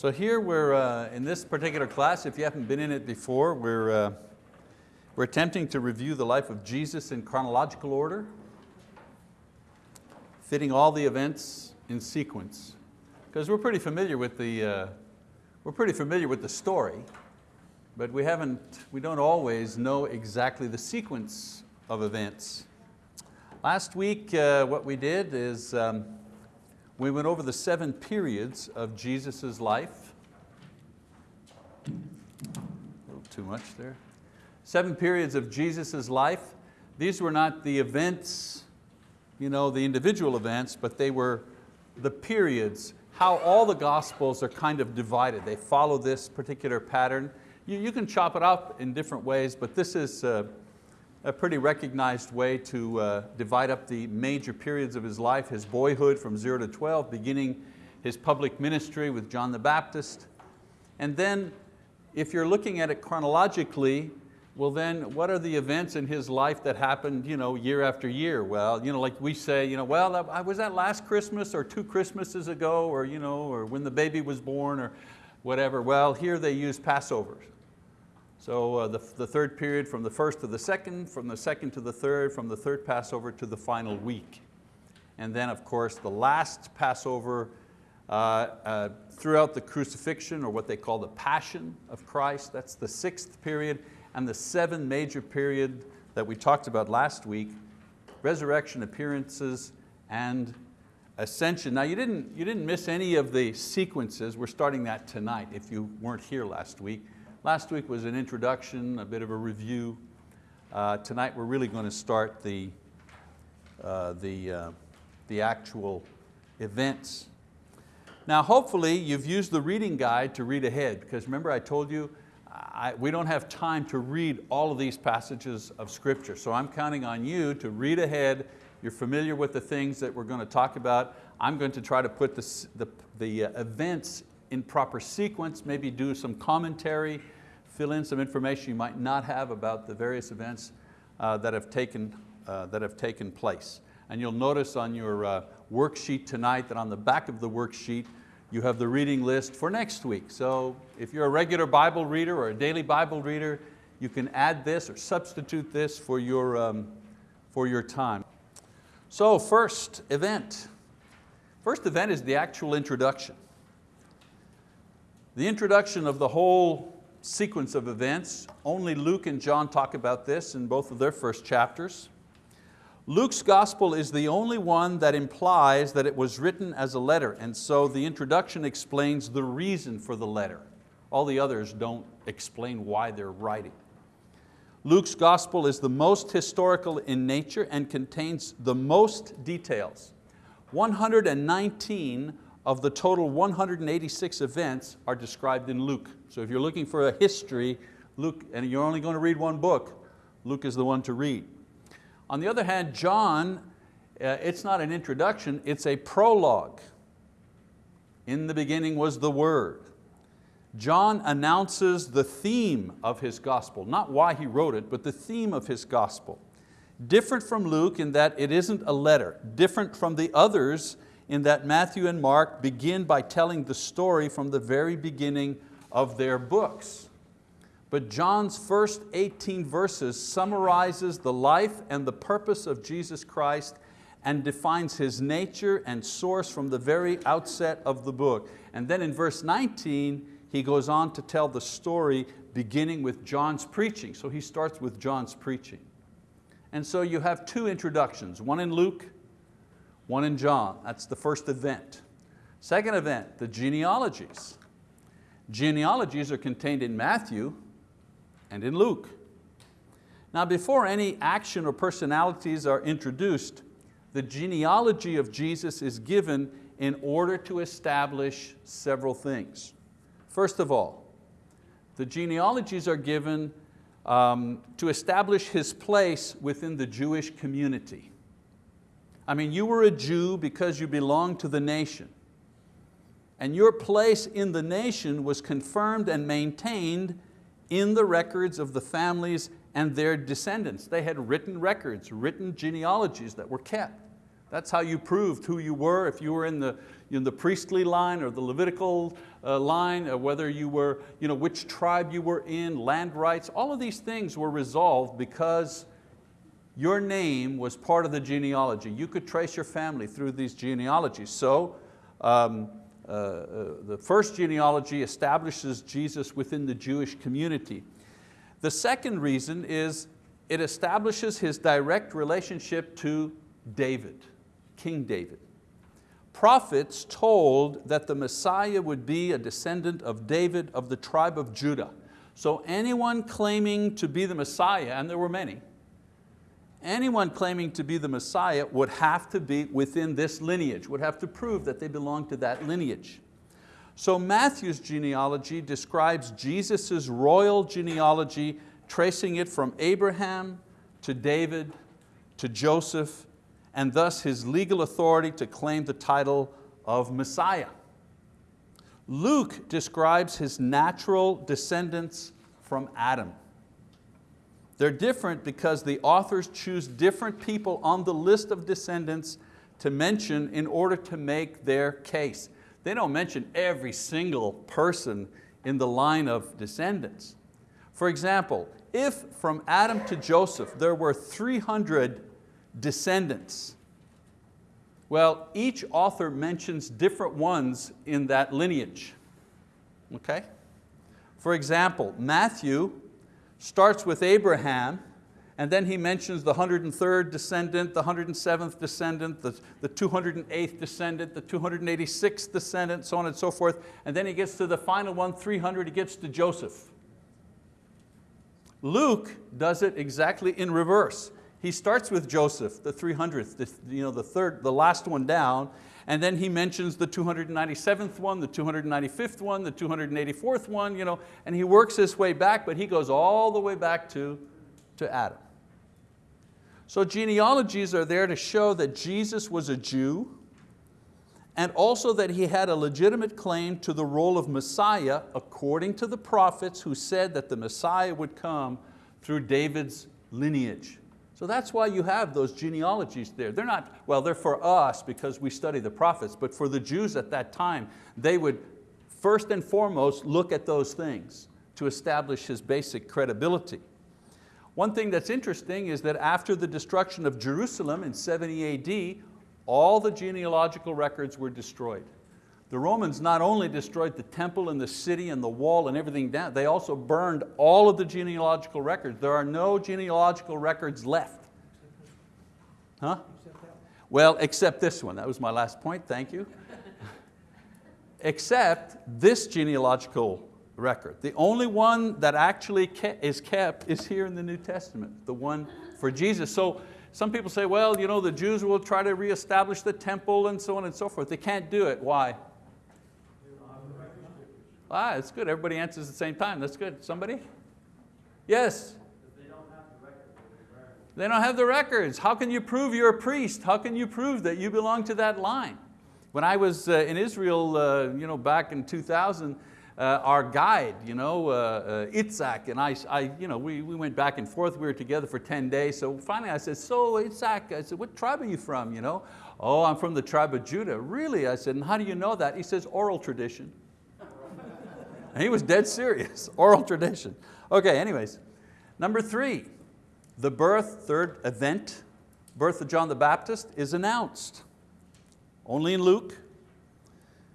So here we're, uh, in this particular class, if you haven't been in it before, we're, uh, we're attempting to review the life of Jesus in chronological order, fitting all the events in sequence. Because we're pretty familiar with the, uh, we're pretty familiar with the story, but we haven't, we don't always know exactly the sequence of events. Last week, uh, what we did is um, we went over the seven periods of Jesus' life. A little too much there. Seven periods of Jesus' life. These were not the events, you know, the individual events, but they were the periods, how all the Gospels are kind of divided. They follow this particular pattern. You, you can chop it up in different ways, but this is uh, a pretty recognized way to uh, divide up the major periods of his life, his boyhood from zero to 12, beginning his public ministry with John the Baptist. And then if you're looking at it chronologically, well then what are the events in his life that happened you know, year after year? Well, you know, like we say, you know, well, was that last Christmas or two Christmases ago or, you know, or when the baby was born or whatever. Well, here they use Passover. So uh, the, the third period from the first to the second, from the second to the third, from the third Passover to the final week. And then of course the last Passover uh, uh, throughout the crucifixion or what they call the passion of Christ, that's the sixth period, and the seven major period that we talked about last week, resurrection appearances and ascension. Now you didn't, you didn't miss any of the sequences, we're starting that tonight if you weren't here last week. Last week was an introduction, a bit of a review. Uh, tonight we're really going to start the, uh, the, uh, the actual events. Now hopefully you've used the reading guide to read ahead because remember I told you I, we don't have time to read all of these passages of scripture. So I'm counting on you to read ahead. You're familiar with the things that we're going to talk about. I'm going to try to put the, the, the uh, events in proper sequence, maybe do some commentary, fill in some information you might not have about the various events uh, that, have taken, uh, that have taken place. And you'll notice on your uh, worksheet tonight that on the back of the worksheet you have the reading list for next week. So if you're a regular Bible reader or a daily Bible reader, you can add this or substitute this for your, um, for your time. So first event. First event is the actual introduction. The introduction of the whole sequence of events, only Luke and John talk about this in both of their first chapters. Luke's gospel is the only one that implies that it was written as a letter, and so the introduction explains the reason for the letter. All the others don't explain why they're writing. Luke's gospel is the most historical in nature and contains the most details. 119 of the total 186 events are described in Luke. So if you're looking for a history, Luke, and you're only going to read one book, Luke is the one to read. On the other hand, John, uh, it's not an introduction, it's a prologue. In the beginning was the Word. John announces the theme of his gospel, not why he wrote it, but the theme of his gospel. Different from Luke in that it isn't a letter, different from the others in that Matthew and Mark begin by telling the story from the very beginning of their books. But John's first 18 verses summarizes the life and the purpose of Jesus Christ and defines His nature and source from the very outset of the book. And then in verse 19, he goes on to tell the story beginning with John's preaching. So he starts with John's preaching. And so you have two introductions, one in Luke one in John, that's the first event. Second event, the genealogies. Genealogies are contained in Matthew and in Luke. Now before any action or personalities are introduced, the genealogy of Jesus is given in order to establish several things. First of all, the genealogies are given um, to establish His place within the Jewish community. I mean, you were a Jew because you belonged to the nation. And your place in the nation was confirmed and maintained in the records of the families and their descendants. They had written records, written genealogies that were kept. That's how you proved who you were. If you were in the, in the priestly line or the Levitical uh, line, uh, whether you were, you know, which tribe you were in, land rights, all of these things were resolved because your name was part of the genealogy. You could trace your family through these genealogies. So um, uh, uh, the first genealogy establishes Jesus within the Jewish community. The second reason is it establishes his direct relationship to David, King David. Prophets told that the Messiah would be a descendant of David of the tribe of Judah. So anyone claiming to be the Messiah, and there were many, anyone claiming to be the Messiah would have to be within this lineage, would have to prove that they belong to that lineage. So Matthew's genealogy describes Jesus' royal genealogy, tracing it from Abraham to David to Joseph, and thus his legal authority to claim the title of Messiah. Luke describes his natural descendants from Adam. They're different because the authors choose different people on the list of descendants to mention in order to make their case. They don't mention every single person in the line of descendants. For example, if from Adam to Joseph there were 300 descendants, well, each author mentions different ones in that lineage. Okay? For example, Matthew starts with Abraham, and then he mentions the 103rd descendant, the 107th descendant, the, the 208th descendant, the 286th descendant, so on and so forth. And then he gets to the final one, 300, he gets to Joseph. Luke does it exactly in reverse. He starts with Joseph, the 300th, the, you know, the, third, the last one down, and then he mentions the 297th one, the 295th one, the 284th one, you know, and he works his way back, but he goes all the way back to, to Adam. So genealogies are there to show that Jesus was a Jew and also that he had a legitimate claim to the role of Messiah according to the prophets who said that the Messiah would come through David's lineage. So that's why you have those genealogies there. They're not, well, they're for us because we study the prophets, but for the Jews at that time, they would first and foremost look at those things to establish his basic credibility. One thing that's interesting is that after the destruction of Jerusalem in 70 AD, all the genealogical records were destroyed. The Romans not only destroyed the temple and the city and the wall and everything down, they also burned all of the genealogical records. There are no genealogical records left. Huh? Well, except this one. That was my last point, thank you. except this genealogical record. The only one that actually is kept is here in the New Testament, the one for Jesus. So some people say, well, you know, the Jews will try to reestablish the temple and so on and so forth. They can't do it, why? Ah, it's good, everybody answers at the same time, that's good. Somebody? Yes? They don't have the records. How can you prove you're a priest? How can you prove that you belong to that line? When I was uh, in Israel uh, you know, back in 2000, uh, our guide, you know, uh, uh, Itzhak, and I, I you know, we, we went back and forth, we were together for 10 days, so finally I said, so Itzhak, I said, what tribe are you from? You know? Oh, I'm from the tribe of Judah. Really? I said, and how do you know that? He says, oral tradition. He was dead serious, oral tradition. Okay, anyways, number three, the birth, third event, birth of John the Baptist is announced. Only in Luke.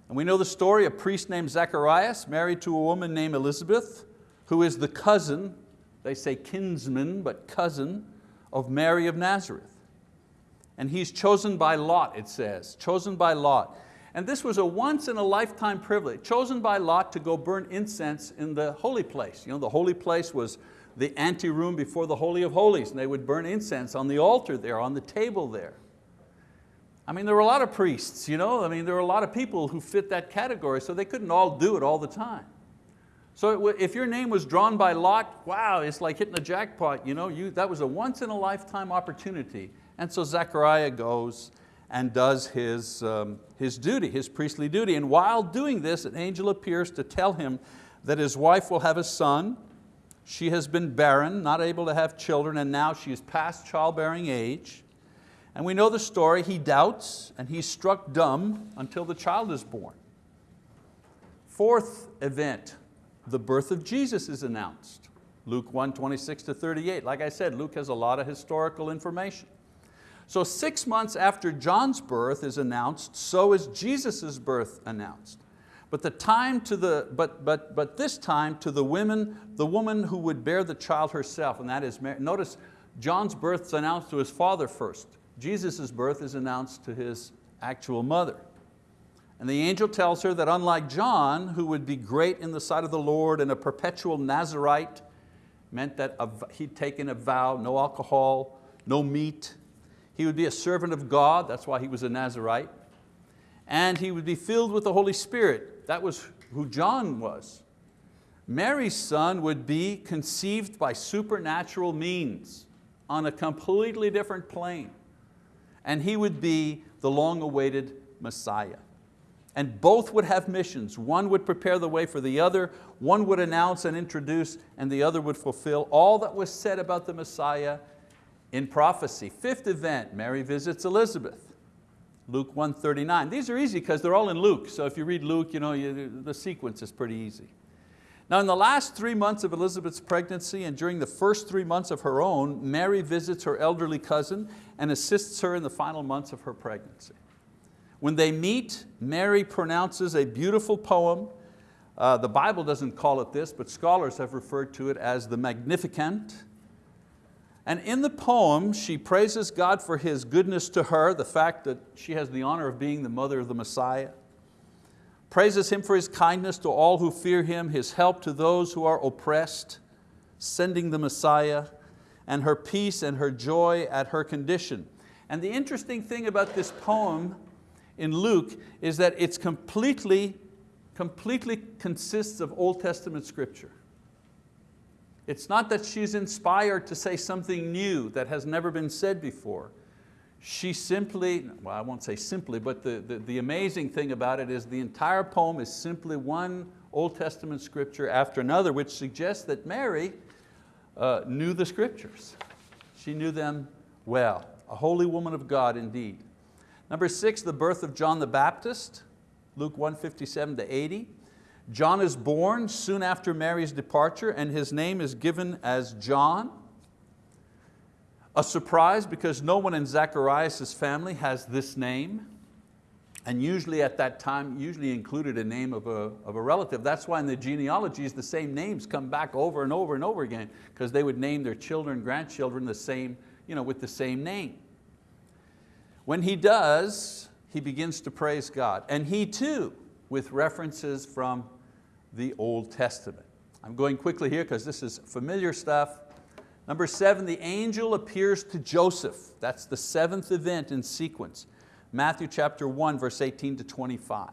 And we know the story, a priest named Zacharias married to a woman named Elizabeth, who is the cousin, they say kinsman, but cousin of Mary of Nazareth. And he's chosen by lot, it says, chosen by lot. And this was a once in a lifetime privilege, chosen by Lot to go burn incense in the holy place. You know, the holy place was the anteroom before the Holy of Holies, and they would burn incense on the altar there, on the table there. I mean, there were a lot of priests, you know? I mean, there were a lot of people who fit that category, so they couldn't all do it all the time. So if your name was drawn by Lot, wow, it's like hitting a jackpot. You know? You, that was a once in a lifetime opportunity. And so Zechariah goes and does his, um, his duty, his priestly duty. And while doing this, an angel appears to tell him that his wife will have a son. She has been barren, not able to have children, and now she is past childbearing age. And we know the story, he doubts and he's struck dumb until the child is born. Fourth event, the birth of Jesus is announced. Luke 1, 26 to 38. Like I said, Luke has a lot of historical information. So six months after John's birth is announced, so is Jesus' birth announced. But, the time to the, but, but, but this time to the women, the woman who would bear the child herself, and that is Mary. Notice John's birth is announced to his father first. Jesus' birth is announced to his actual mother. And the angel tells her that unlike John, who would be great in the sight of the Lord and a perpetual Nazarite, meant that he'd taken a vow, no alcohol, no meat, he would be a servant of God, that's why he was a Nazarite. And he would be filled with the Holy Spirit. That was who John was. Mary's son would be conceived by supernatural means on a completely different plane. And he would be the long-awaited Messiah. And both would have missions. One would prepare the way for the other, one would announce and introduce, and the other would fulfill all that was said about the Messiah in prophecy. Fifth event, Mary visits Elizabeth. Luke 139. These are easy because they're all in Luke. So if you read Luke, you know, you, the sequence is pretty easy. Now in the last three months of Elizabeth's pregnancy and during the first three months of her own, Mary visits her elderly cousin and assists her in the final months of her pregnancy. When they meet, Mary pronounces a beautiful poem. Uh, the Bible doesn't call it this, but scholars have referred to it as the Magnificat. And in the poem, she praises God for His goodness to her, the fact that she has the honor of being the mother of the Messiah, praises Him for His kindness to all who fear Him, His help to those who are oppressed, sending the Messiah, and her peace and her joy at her condition. And the interesting thing about this poem in Luke is that it's completely, completely consists of Old Testament scripture. It's not that she's inspired to say something new that has never been said before. She simply, well I won't say simply, but the, the, the, amazing thing about it is the entire poem is simply one Old Testament scripture after another, which suggests that Mary uh, knew the scriptures. She knew them well, a holy woman of God indeed. Number six, the birth of John the Baptist, Luke 157 to 80. John is born soon after Mary's departure and his name is given as John. A surprise because no one in Zacharias' family has this name. And usually at that time, usually included a name of a, of a relative. That's why in the genealogies, the same names come back over and over and over again, because they would name their children, grandchildren the same, you know, with the same name. When he does, he begins to praise God. And he too, with references from the Old Testament. I'm going quickly here because this is familiar stuff. Number seven, the angel appears to Joseph. That's the seventh event in sequence. Matthew chapter 1, verse 18 to 25.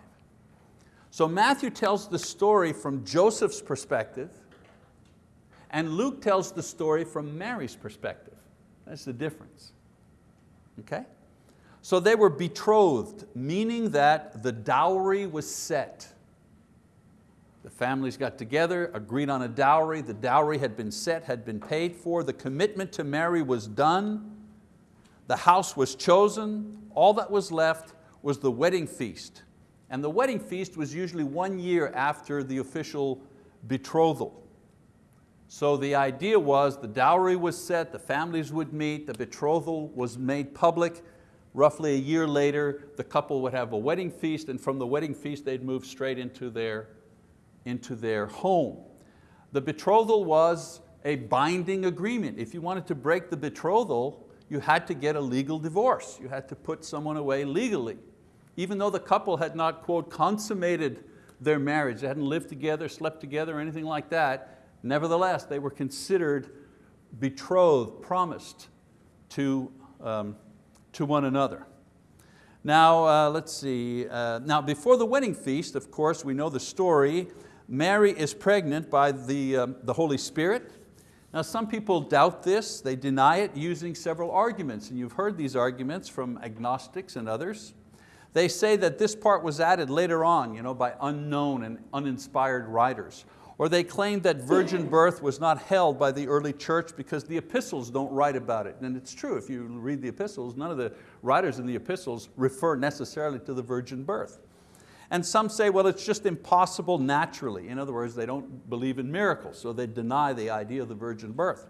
So Matthew tells the story from Joseph's perspective, and Luke tells the story from Mary's perspective. That's the difference. Okay? So they were betrothed, meaning that the dowry was set. The families got together, agreed on a dowry. The dowry had been set, had been paid for. The commitment to marry was done. The house was chosen. All that was left was the wedding feast. And the wedding feast was usually one year after the official betrothal. So the idea was the dowry was set, the families would meet, the betrothal was made public. Roughly a year later, the couple would have a wedding feast and from the wedding feast they'd move straight into their into their home. The betrothal was a binding agreement. If you wanted to break the betrothal, you had to get a legal divorce. You had to put someone away legally. Even though the couple had not, quote, consummated their marriage, they hadn't lived together, slept together, or anything like that, nevertheless, they were considered betrothed, promised to, um, to one another. Now, uh, let's see. Uh, now, before the wedding feast, of course, we know the story Mary is pregnant by the, um, the Holy Spirit. Now some people doubt this, they deny it using several arguments, and you've heard these arguments from agnostics and others. They say that this part was added later on you know, by unknown and uninspired writers. Or they claim that virgin birth was not held by the early church because the epistles don't write about it. And it's true, if you read the epistles, none of the writers in the epistles refer necessarily to the virgin birth. And some say, well, it's just impossible naturally. In other words, they don't believe in miracles, so they deny the idea of the virgin birth.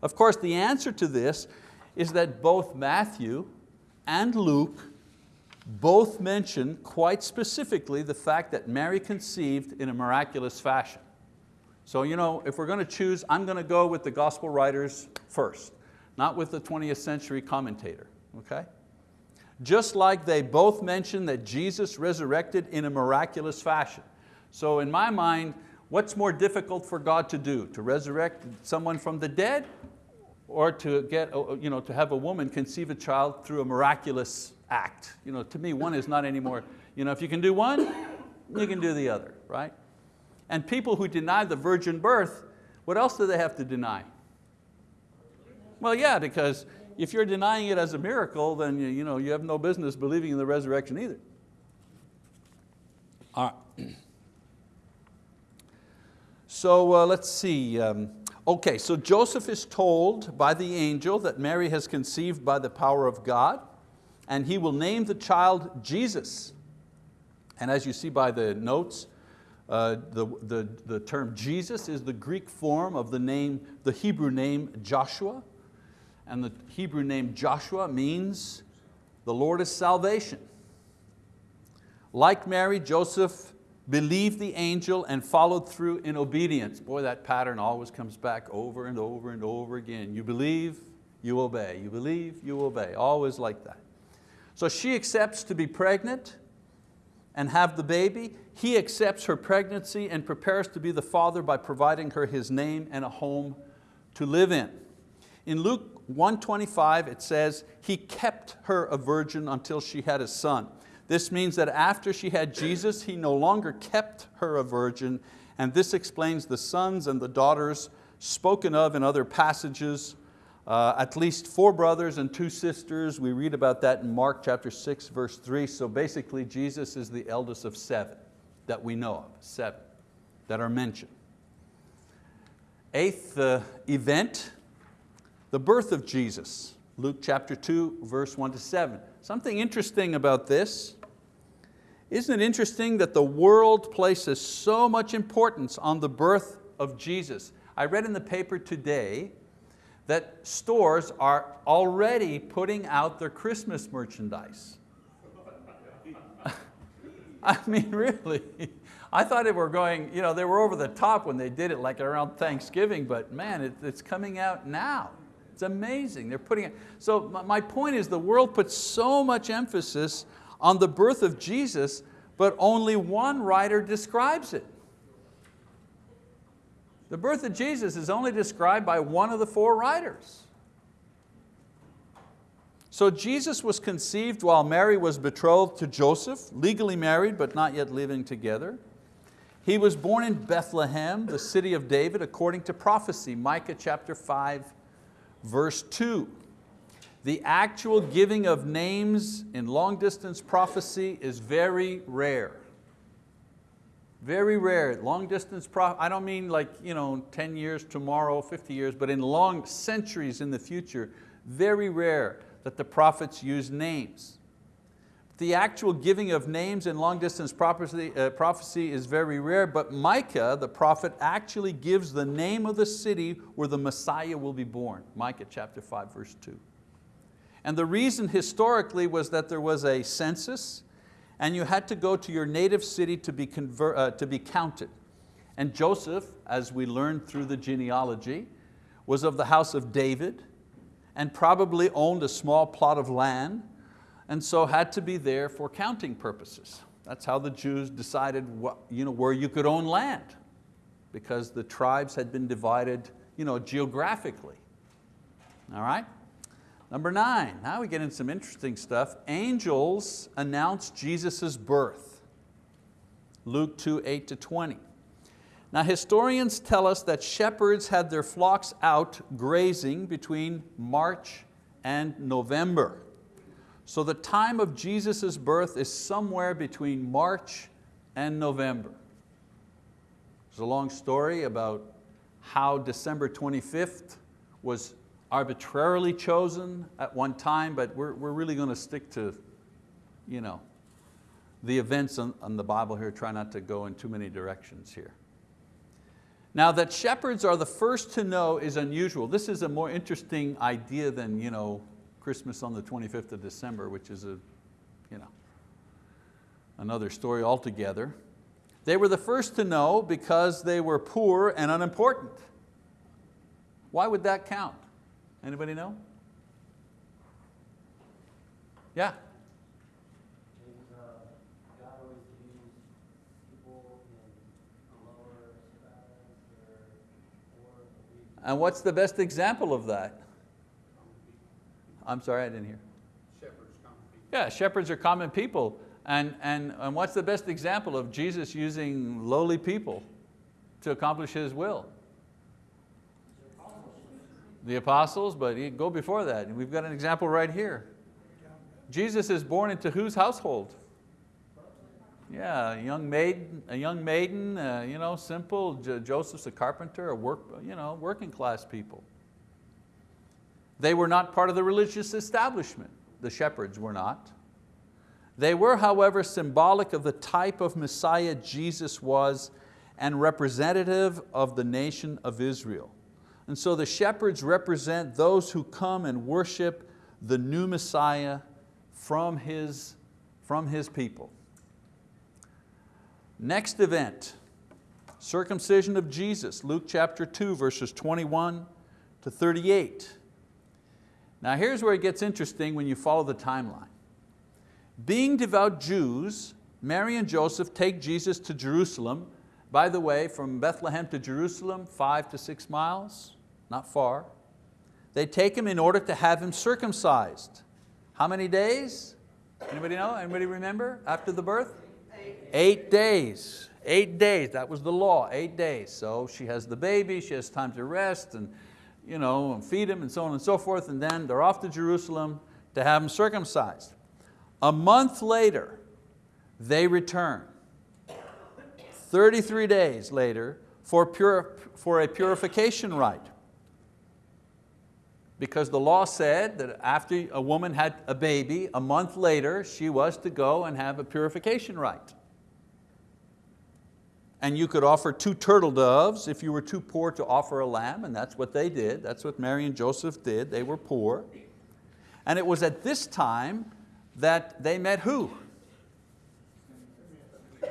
Of course, the answer to this is that both Matthew and Luke both mention quite specifically the fact that Mary conceived in a miraculous fashion. So you know, if we're going to choose, I'm going to go with the gospel writers first, not with the 20th century commentator, okay? Just like they both mention that Jesus resurrected in a miraculous fashion. So in my mind, what's more difficult for God to do? To resurrect someone from the dead or to, get, uh, you know, to have a woman conceive a child through a miraculous act? You know, to me, one is not anymore, you know, if you can do one, you can do the other, right? And people who deny the virgin birth, what else do they have to deny? Well, yeah, because if you're denying it as a miracle, then you, you, know, you have no business believing in the resurrection either. All right. So uh, let's see. Um, okay, so Joseph is told by the angel that Mary has conceived by the power of God and he will name the child Jesus. And as you see by the notes, uh, the, the, the term Jesus is the Greek form of the name, the Hebrew name Joshua. And the Hebrew name Joshua means the Lord is salvation. Like Mary, Joseph believed the angel and followed through in obedience. Boy, that pattern always comes back over and over and over again. You believe, you obey. You believe, you obey. Always like that. So she accepts to be pregnant and have the baby. He accepts her pregnancy and prepares to be the father by providing her his name and a home to live in. In Luke 125 it says, he kept her a virgin until she had a son. This means that after she had Jesus, he no longer kept her a virgin, and this explains the sons and the daughters spoken of in other passages uh, at least four brothers and two sisters. We read about that in Mark chapter 6, verse 3. So basically Jesus is the eldest of seven that we know of, seven that are mentioned. Eighth uh, event, the birth of Jesus. Luke chapter 2, verse 1 to 7. Something interesting about this, isn't it interesting that the world places so much importance on the birth of Jesus? I read in the paper today that stores are already putting out their Christmas merchandise. I mean, really. I thought they were going, you know, they were over the top when they did it like around Thanksgiving, but man, it, it's coming out now. It's amazing, they're putting it. So my point is the world puts so much emphasis on the birth of Jesus, but only one writer describes it. The birth of Jesus is only described by one of the four writers. So Jesus was conceived while Mary was betrothed to Joseph, legally married but not yet living together. He was born in Bethlehem, the city of David, according to prophecy, Micah chapter 5, verse 2. The actual giving of names in long distance prophecy is very rare. Very rare, long distance, prophecy. I don't mean like you know, 10 years tomorrow, 50 years, but in long centuries in the future, very rare that the prophets use names. The actual giving of names in long distance prophecy, uh, prophecy is very rare, but Micah, the prophet, actually gives the name of the city where the Messiah will be born. Micah chapter 5, verse 2. And the reason historically was that there was a census and you had to go to your native city to be, convert, uh, to be counted. And Joseph, as we learned through the genealogy, was of the house of David and probably owned a small plot of land and so had to be there for counting purposes. That's how the Jews decided what, you know, where you could own land because the tribes had been divided you know, geographically. All right? Number nine, now we get into some interesting stuff. Angels announce Jesus' birth. Luke 2, 8 to 20. Now historians tell us that shepherds had their flocks out grazing between March and November. So the time of Jesus' birth is somewhere between March and November. There's a long story about how December 25th was arbitrarily chosen at one time, but we're, we're really going to stick to you know, the events on, on the Bible here, try not to go in too many directions here. Now that shepherds are the first to know is unusual. This is a more interesting idea than you know, Christmas on the 25th of December, which is a, you know, another story altogether. They were the first to know because they were poor and unimportant. Why would that count? Anybody know? Yeah? And what's the best example of that? I'm sorry, I didn't hear. Shepherds, common people. Yeah, shepherds are common people. And, and, and what's the best example of Jesus using lowly people to accomplish His will? The apostles, but he, go before that. We've got an example right here. Jesus is born into whose household? Yeah, a young maiden, a young maiden, uh, you know, simple. Jo Joseph's a carpenter, a work, you know, working class people. They were not part of the religious establishment. The shepherds were not. They were, however, symbolic of the type of Messiah Jesus was and representative of the nation of Israel. And so the shepherds represent those who come and worship the new Messiah from his, from his people. Next event, circumcision of Jesus, Luke chapter 2, verses 21 to 38. Now here's where it gets interesting when you follow the timeline. Being devout Jews, Mary and Joseph take Jesus to Jerusalem. By the way, from Bethlehem to Jerusalem, five to six miles, not far. They take him in order to have him circumcised. How many days? Anybody know? Anybody remember after the birth? Eight eight days, eight days, that was the law, eight days. So she has the baby, she has time to rest and you know, and feed him and so on and so forth, and then they're off to Jerusalem to have him circumcised. A month later, they return. 33 days later for, pure, for a purification rite. Because the law said that after a woman had a baby, a month later, she was to go and have a purification rite and you could offer two turtle doves if you were too poor to offer a lamb, and that's what they did. That's what Mary and Joseph did. They were poor. And it was at this time that they met who?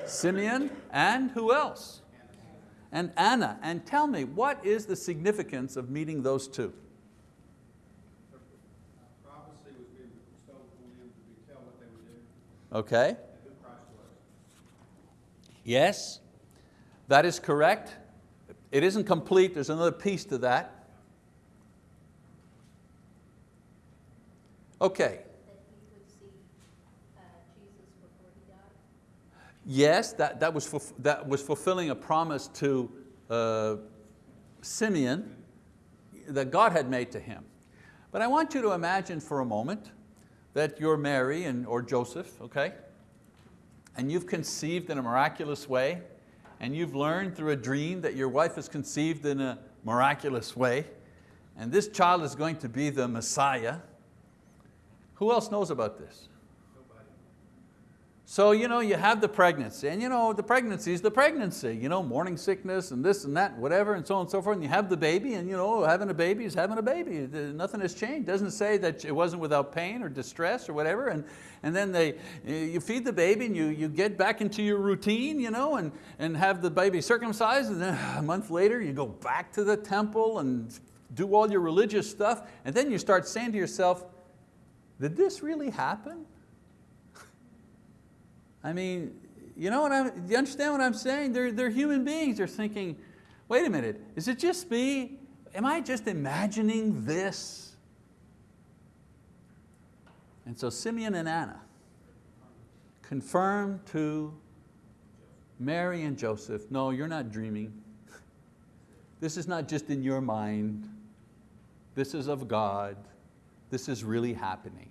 Simeon and who else? And Anna. And tell me, what is the significance of meeting those two? Prophecy was being bestowed on them to tell what they would do Okay. and who Christ was. Yes. That is correct. It isn't complete, there's another piece to that. Okay, that he would see uh, Jesus before he died? yes, that, that, was, that was fulfilling a promise to uh, Simeon that God had made to him. But I want you to imagine for a moment that you're Mary and, or Joseph, okay? And you've conceived in a miraculous way and you've learned through a dream that your wife is conceived in a miraculous way, and this child is going to be the Messiah, who else knows about this? So you, know, you have the pregnancy, and you know, the pregnancy is the pregnancy, you know, morning sickness and this and that, whatever, and so on and so forth, and you have the baby, and you know, having a baby is having a baby. Nothing has changed. Doesn't say that it wasn't without pain or distress or whatever, and, and then they, you feed the baby and you, you get back into your routine, you know, and, and have the baby circumcised, and then a month later you go back to the temple and do all your religious stuff, and then you start saying to yourself, did this really happen? I mean, you know what I'm, you understand what I'm saying? They're, they're human beings. They're thinking, wait a minute, is it just me? Am I just imagining this? And so Simeon and Anna confirm to Mary and Joseph, no, you're not dreaming. This is not just in your mind. This is of God. This is really happening.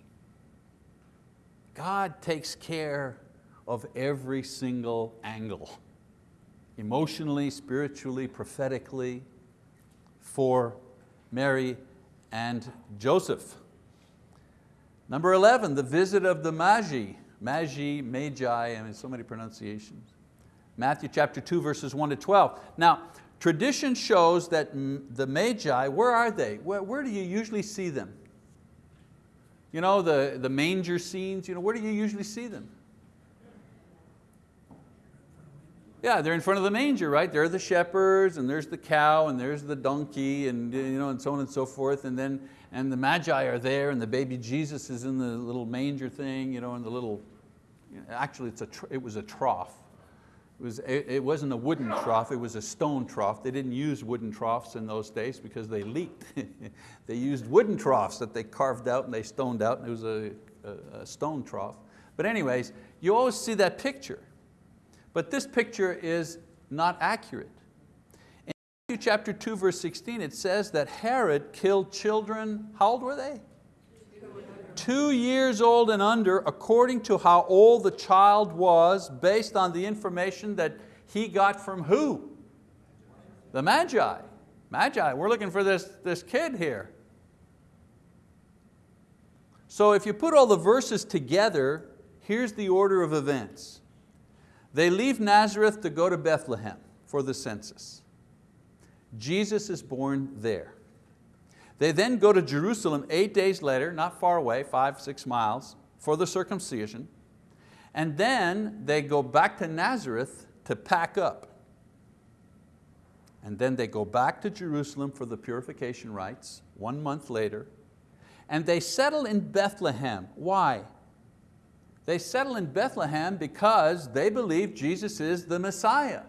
God takes care of every single angle. emotionally, spiritually, prophetically for Mary and Joseph. Number 11, the visit of the Magi. Magi, Magi, I mean so many pronunciations. Matthew chapter 2 verses 1 to 12. Now, tradition shows that the Magi, where are they? Where, where do you usually see them? You know, the, the manger scenes, you know, where do you usually see them? Yeah, they're in front of the manger, right? There are the shepherds and there's the cow and there's the donkey and, you know, and so on and so forth. And then and the magi are there and the baby Jesus is in the little manger thing, you know, in the little, actually it's a, it was a trough. It, was, it, it wasn't a wooden trough, it was a stone trough. They didn't use wooden troughs in those days because they leaked. they used wooden troughs that they carved out and they stoned out and it was a, a, a stone trough. But anyways, you always see that picture. But this picture is not accurate. In Matthew chapter 2 verse 16 it says that Herod killed children, how old were they? Two years old and under according to how old the child was based on the information that he got from who? The Magi. Magi, we're looking for this, this kid here. So if you put all the verses together, here's the order of events. They leave Nazareth to go to Bethlehem for the census. Jesus is born there. They then go to Jerusalem eight days later, not far away, five, six miles, for the circumcision. And then they go back to Nazareth to pack up. And then they go back to Jerusalem for the purification rites, one month later. And they settle in Bethlehem. Why? They settle in Bethlehem because they believe Jesus is the Messiah.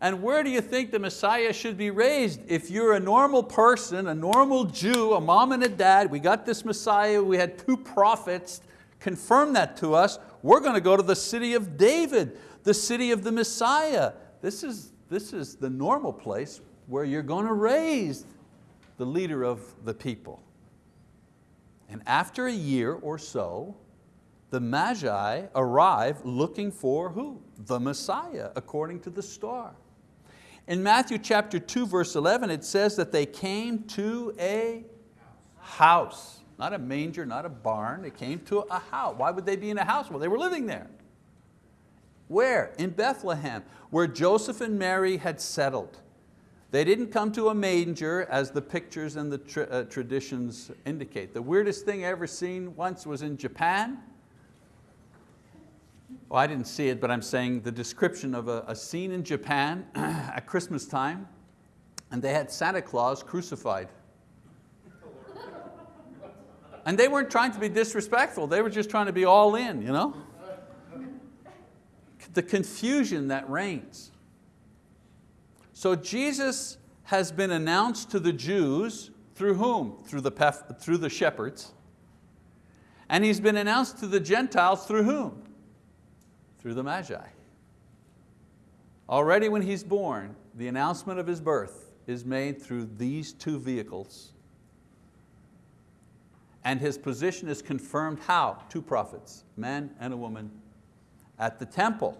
And where do you think the Messiah should be raised? If you're a normal person, a normal Jew, a mom and a dad, we got this Messiah, we had two prophets confirm that to us, we're going to go to the city of David, the city of the Messiah. This is, this is the normal place where you're going to raise the leader of the people. And after a year or so, the Magi arrive looking for who? The Messiah, according to the star. In Matthew chapter 2, verse 11, it says that they came to a house. Not a manger, not a barn, they came to a house. Why would they be in a house? Well, they were living there. Where? In Bethlehem, where Joseph and Mary had settled. They didn't come to a manger as the pictures and the tra uh, traditions indicate. The weirdest thing I ever seen once was in Japan. Well, I didn't see it, but I'm saying the description of a, a scene in Japan at Christmas time, and they had Santa Claus crucified. And they weren't trying to be disrespectful, they were just trying to be all in, you know? The confusion that reigns. So Jesus has been announced to the Jews through whom? Through the, through the shepherds. And He's been announced to the Gentiles through whom? Through the Magi. Already when he's born, the announcement of his birth is made through these two vehicles. And his position is confirmed how? Two prophets, man and a woman, at the temple.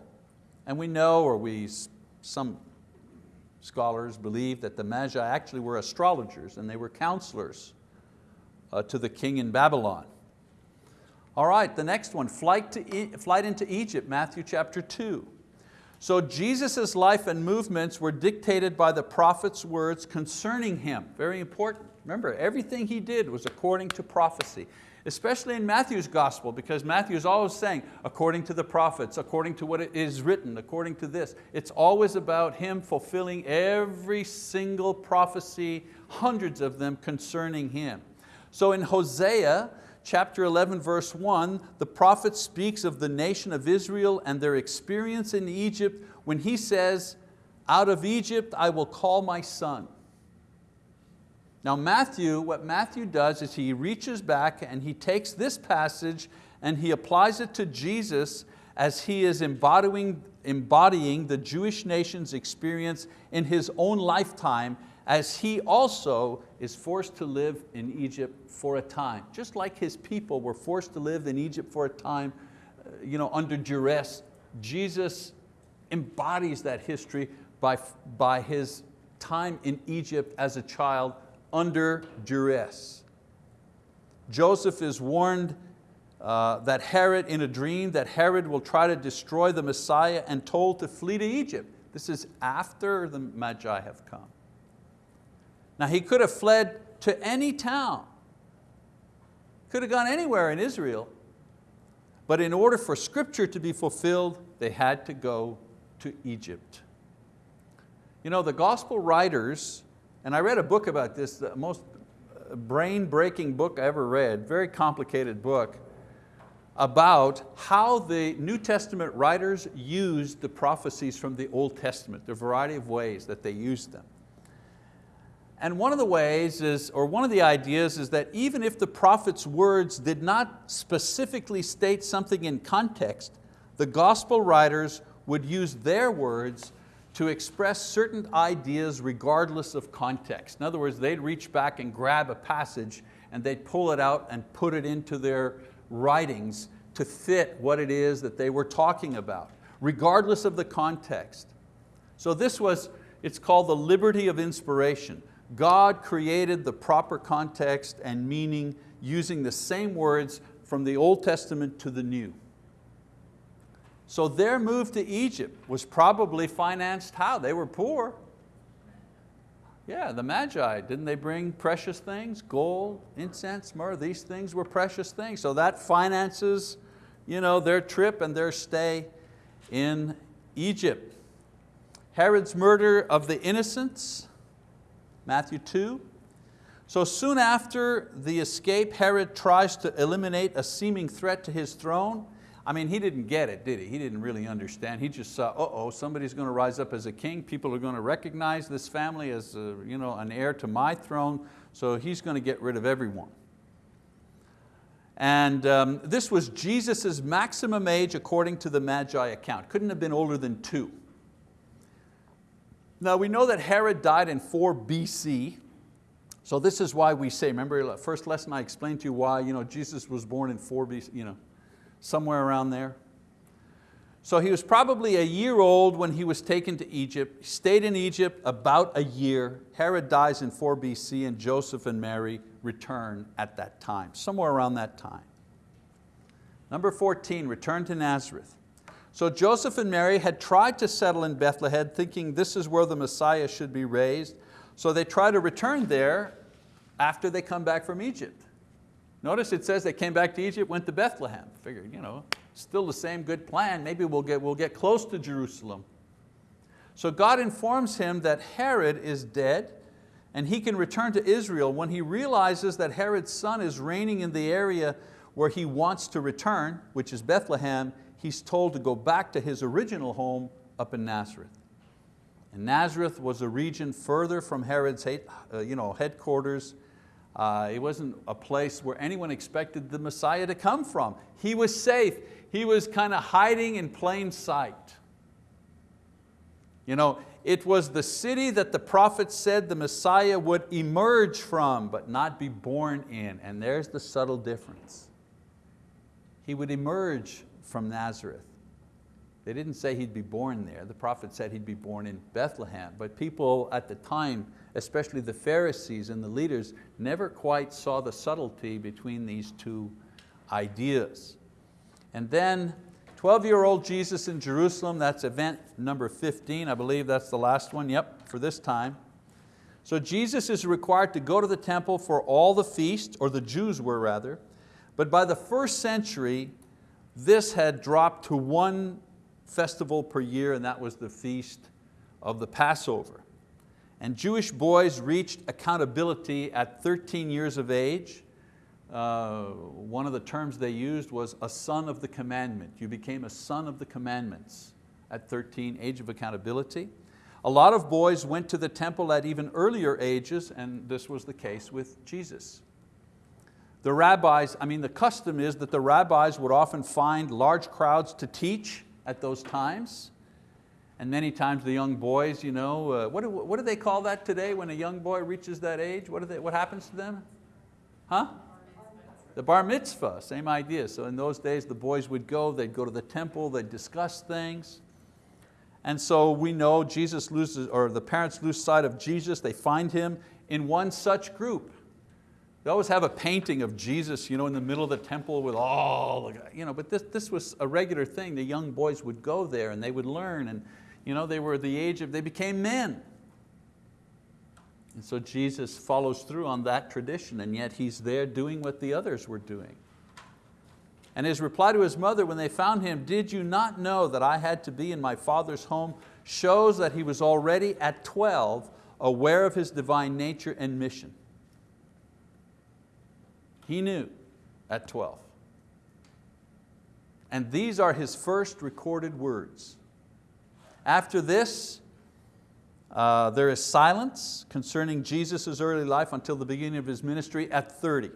And we know, or we, some scholars believe that the Magi actually were astrologers and they were counselors uh, to the king in Babylon. All right, the next one, flight, to e flight into Egypt, Matthew chapter 2. So Jesus' life and movements were dictated by the prophet's words concerning Him. Very important. Remember, everything He did was according to prophecy, especially in Matthew's gospel, because Matthew is always saying, according to the prophets, according to what is written, according to this. It's always about Him fulfilling every single prophecy, hundreds of them concerning Him. So in Hosea, chapter 11, verse 1, the prophet speaks of the nation of Israel and their experience in Egypt when he says, out of Egypt I will call my son. Now Matthew, what Matthew does is he reaches back and he takes this passage and he applies it to Jesus as he is embodying, embodying the Jewish nation's experience in his own lifetime as he also is forced to live in Egypt for a time. Just like his people were forced to live in Egypt for a time uh, you know, under duress, Jesus embodies that history by, by his time in Egypt as a child under duress. Joseph is warned uh, that Herod, in a dream, that Herod will try to destroy the Messiah and told to flee to Egypt. This is after the Magi have come. Now he could have fled to any town, could have gone anywhere in Israel, but in order for scripture to be fulfilled, they had to go to Egypt. You know, the gospel writers, and I read a book about this, the most uh, brain-breaking book I ever read, very complicated book, about how the New Testament writers used the prophecies from the Old Testament, the variety of ways that they used them. And one of the ways is, or one of the ideas is that even if the prophet's words did not specifically state something in context, the gospel writers would use their words to express certain ideas regardless of context. In other words, they'd reach back and grab a passage and they'd pull it out and put it into their writings to fit what it is that they were talking about, regardless of the context. So this was, it's called the liberty of inspiration. God created the proper context and meaning using the same words from the Old Testament to the New. So their move to Egypt was probably financed how? They were poor. Yeah, the Magi, didn't they bring precious things? Gold, incense, myrrh, these things were precious things. So that finances you know, their trip and their stay in Egypt. Herod's murder of the innocents, Matthew 2. So soon after the escape, Herod tries to eliminate a seeming threat to his throne. I mean, he didn't get it, did he? He didn't really understand. He just saw, uh-oh, somebody's going to rise up as a king. People are going to recognize this family as a, you know, an heir to my throne, so he's going to get rid of everyone. And um, this was Jesus' maximum age according to the Magi account. Couldn't have been older than two. Now we know that Herod died in 4 BC, so this is why we say, remember the first lesson I explained to you why you know, Jesus was born in 4 BC, you know, somewhere around there. So he was probably a year old when he was taken to Egypt, stayed in Egypt about a year. Herod dies in 4 BC and Joseph and Mary return at that time, somewhere around that time. Number 14, return to Nazareth. So Joseph and Mary had tried to settle in Bethlehem thinking this is where the Messiah should be raised. So they try to return there after they come back from Egypt. Notice it says they came back to Egypt, went to Bethlehem. Figured, you know, still the same good plan. Maybe we'll get, we'll get close to Jerusalem. So God informs him that Herod is dead and he can return to Israel when he realizes that Herod's son is reigning in the area where he wants to return, which is Bethlehem, he's told to go back to his original home up in Nazareth. And Nazareth was a region further from Herod's uh, you know, headquarters. Uh, it wasn't a place where anyone expected the Messiah to come from. He was safe. He was kind of hiding in plain sight. You know, it was the city that the prophet said the Messiah would emerge from, but not be born in. And there's the subtle difference. He would emerge from Nazareth. They didn't say he'd be born there. The prophet said he'd be born in Bethlehem. But people at the time, especially the Pharisees and the leaders, never quite saw the subtlety between these two ideas. And then 12-year-old Jesus in Jerusalem, that's event number 15. I believe that's the last one, yep, for this time. So Jesus is required to go to the temple for all the feasts, or the Jews were rather, but by the first century, this had dropped to one festival per year, and that was the feast of the Passover. And Jewish boys reached accountability at 13 years of age, uh, one of the terms they used was a son of the commandment. You became a son of the commandments at 13, age of accountability. A lot of boys went to the temple at even earlier ages and this was the case with Jesus. The rabbis, I mean the custom is that the rabbis would often find large crowds to teach at those times. And many times the young boys, you know, uh, what, do, what do they call that today when a young boy reaches that age? What, they, what happens to them? Huh? The bar mitzvah, same idea. So in those days the boys would go, they'd go to the temple, they'd discuss things. And so we know Jesus loses, or the parents lose sight of Jesus, they find him in one such group. They always have a painting of Jesus you know, in the middle of the temple with all, the, you know, but this, this was a regular thing. The young boys would go there and they would learn and you know, they were the age of, they became men. And so Jesus follows through on that tradition and yet He's there doing what the others were doing. And his reply to his mother when they found him, did you not know that I had to be in my father's home, shows that he was already at 12 aware of his divine nature and mission. He knew at 12. And these are his first recorded words. After this, uh, there is silence concerning Jesus' early life until the beginning of his ministry at 30.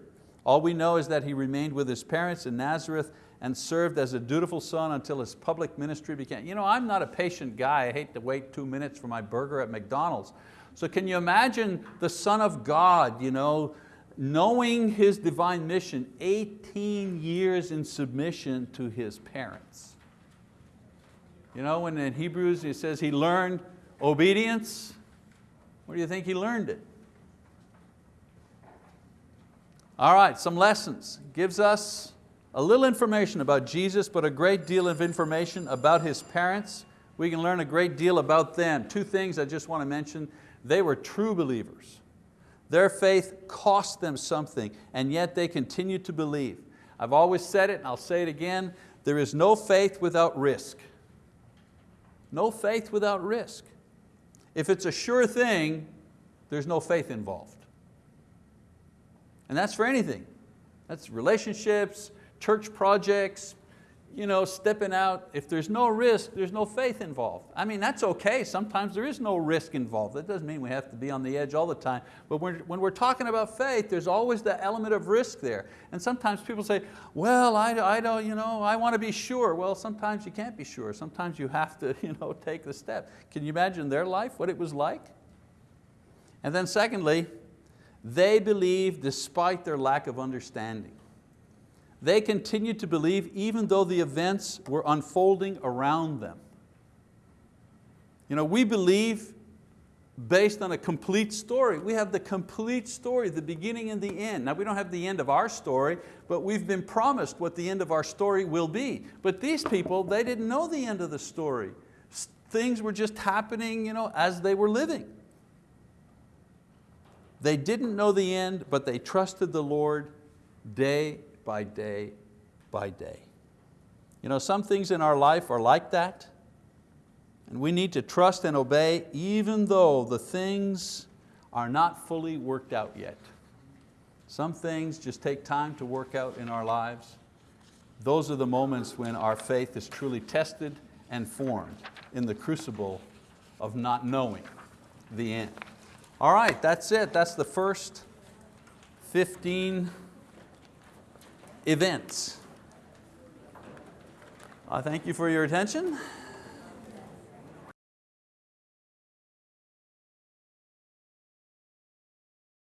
All we know is that he remained with his parents in Nazareth and served as a dutiful son until his public ministry began. You know, I'm not a patient guy. I hate to wait two minutes for my burger at McDonald's. So can you imagine the Son of God, you know, knowing His divine mission, 18 years in submission to His parents. You know, when in Hebrews it says He learned obedience, where do you think He learned it? All right, some lessons. Gives us a little information about Jesus, but a great deal of information about His parents. We can learn a great deal about them. Two things I just want to mention. They were true believers. Their faith cost them something, and yet they continue to believe. I've always said it, and I'll say it again, there is no faith without risk. No faith without risk. If it's a sure thing, there's no faith involved. And that's for anything. That's relationships, church projects, you know, stepping out. If there's no risk, there's no faith involved. I mean, that's okay. Sometimes there is no risk involved. That doesn't mean we have to be on the edge all the time. But when, when we're talking about faith, there's always the element of risk there. And sometimes people say, well, I, I don't, you know, I want to be sure. Well, sometimes you can't be sure. Sometimes you have to you know, take the step. Can you imagine their life, what it was like? And then secondly, they believed despite their lack of understanding. They continued to believe even though the events were unfolding around them. You know, we believe based on a complete story. We have the complete story, the beginning and the end. Now we don't have the end of our story, but we've been promised what the end of our story will be. But these people, they didn't know the end of the story. Things were just happening you know, as they were living. They didn't know the end, but they trusted the Lord day by day by day. You know, some things in our life are like that, and we need to trust and obey even though the things are not fully worked out yet. Some things just take time to work out in our lives. Those are the moments when our faith is truly tested and formed in the crucible of not knowing the end. All right, that's it. That's the first 15 events. I thank you for your attention.